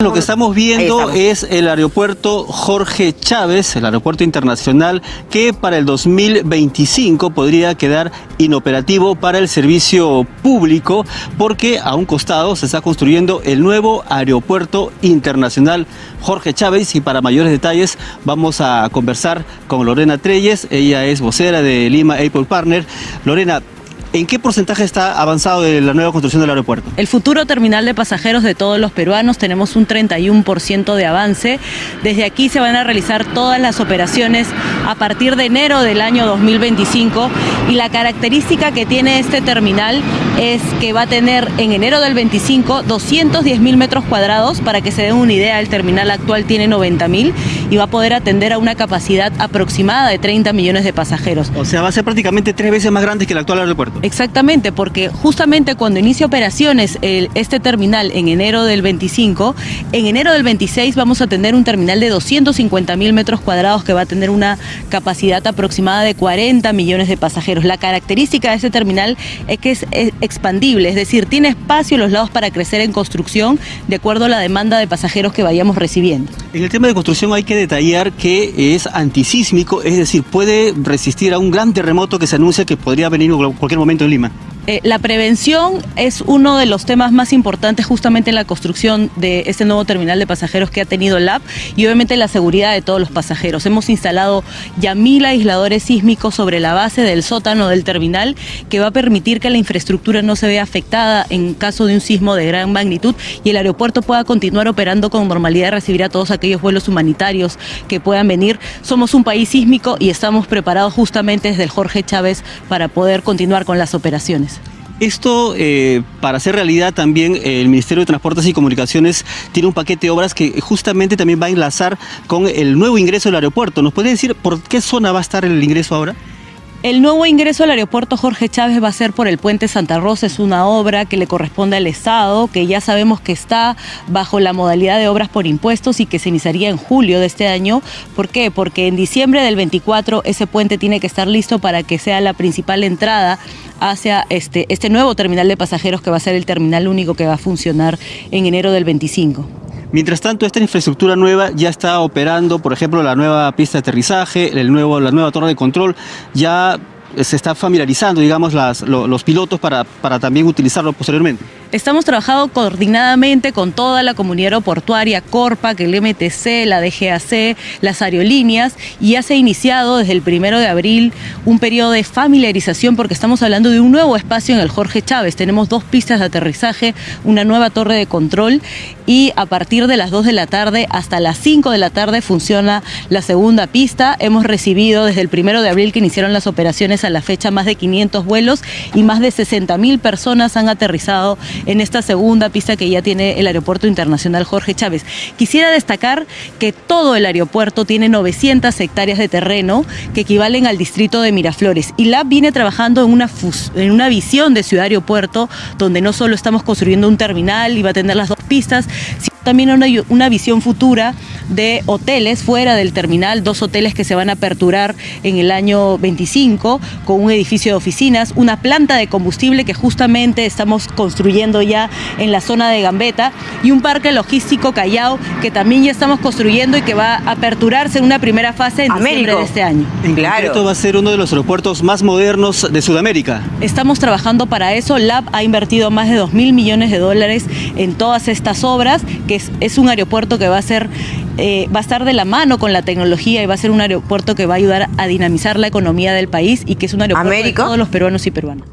Lo que estamos viendo es el aeropuerto Jorge Chávez, el aeropuerto internacional, que para el 2025 podría quedar inoperativo para el servicio público porque a un costado se está construyendo el nuevo aeropuerto internacional Jorge Chávez. Y para mayores detalles vamos a conversar con Lorena Treyes, ella es vocera de Lima Apple Partner. Lorena, ¿En qué porcentaje está avanzado de la nueva construcción del aeropuerto? El futuro terminal de pasajeros de todos los peruanos tenemos un 31% de avance. Desde aquí se van a realizar todas las operaciones a partir de enero del año 2025 y la característica que tiene este terminal es que va a tener en enero del 25 210 mil metros cuadrados. Para que se den una idea, el terminal actual tiene 90 mil y va a poder atender a una capacidad aproximada de 30 millones de pasajeros. O sea, va a ser prácticamente tres veces más grande que el actual aeropuerto. Exactamente, porque justamente cuando inicia operaciones este terminal en enero del 25, en enero del 26 vamos a tener un terminal de 250 mil metros cuadrados que va a tener una capacidad aproximada de 40 millones de pasajeros. La característica de este terminal es que es expandible, es decir, tiene espacio en los lados para crecer en construcción de acuerdo a la demanda de pasajeros que vayamos recibiendo. En el tema de construcción hay que detallar que es antisísmico, es decir, puede resistir a un gran terremoto que se anuncia que podría venir en cualquier momento en Lima? Eh, la prevención es uno de los temas más importantes justamente en la construcción de este nuevo terminal de pasajeros que ha tenido el LAB y obviamente la seguridad de todos los pasajeros. Hemos instalado ya mil aisladores sísmicos sobre la base del sótano del terminal que va a permitir que la infraestructura no se vea afectada en caso de un sismo de gran magnitud y el aeropuerto pueda continuar operando con normalidad y recibir a todos aquellos vuelos humanitarios que puedan venir. Somos un país sísmico y estamos preparados justamente desde el Jorge Chávez para poder continuar con las operaciones. Esto, eh, para hacer realidad también, el Ministerio de Transportes y Comunicaciones tiene un paquete de obras que justamente también va a enlazar con el nuevo ingreso del aeropuerto. ¿Nos puede decir por qué zona va a estar el ingreso ahora? El nuevo ingreso al aeropuerto Jorge Chávez va a ser por el puente Santa Rosa, es una obra que le corresponde al Estado, que ya sabemos que está bajo la modalidad de obras por impuestos y que se iniciaría en julio de este año. ¿Por qué? Porque en diciembre del 24 ese puente tiene que estar listo para que sea la principal entrada hacia este, este nuevo terminal de pasajeros que va a ser el terminal único que va a funcionar en enero del 25. Mientras tanto, esta infraestructura nueva ya está operando, por ejemplo, la nueva pista de aterrizaje, el nuevo, la nueva torre de control, ya se está familiarizando, digamos, los pilotos para, para también utilizarlo posteriormente. Estamos trabajando coordinadamente con toda la comunidad aeroportuaria, CORPAC, el MTC, la DGAC, las aerolíneas y ya se ha iniciado desde el primero de abril un periodo de familiarización porque estamos hablando de un nuevo espacio en el Jorge Chávez. Tenemos dos pistas de aterrizaje, una nueva torre de control y a partir de las 2 de la tarde hasta las 5 de la tarde funciona la segunda pista. Hemos recibido desde el primero de abril que iniciaron las operaciones a la fecha más de 500 vuelos y más de 60 mil personas han aterrizado en esta segunda pista que ya tiene el Aeropuerto Internacional Jorge Chávez. Quisiera destacar que todo el aeropuerto tiene 900 hectáreas de terreno que equivalen al distrito de Miraflores y LAB viene trabajando en una, en una visión de ciudad-aeropuerto donde no solo estamos construyendo un terminal y va a tener las dos pistas, sino también una, una visión futura de hoteles fuera del terminal, dos hoteles que se van a aperturar en el año 25 con un edificio de oficinas, una planta de combustible que justamente estamos construyendo ya en la zona de Gambetta y un parque logístico Callao que también ya estamos construyendo y que va a aperturarse en una primera fase en diciembre de este año. En claro. va a ser uno de los aeropuertos más modernos de Sudamérica. Estamos trabajando para eso. LAB ha invertido más de 2 mil millones de dólares en todas estas obras, que es, es un aeropuerto que va a ser eh, va a estar de la mano con la tecnología y va a ser un aeropuerto que va a ayudar a dinamizar la economía del país y que es un aeropuerto de todos los peruanos y peruanas.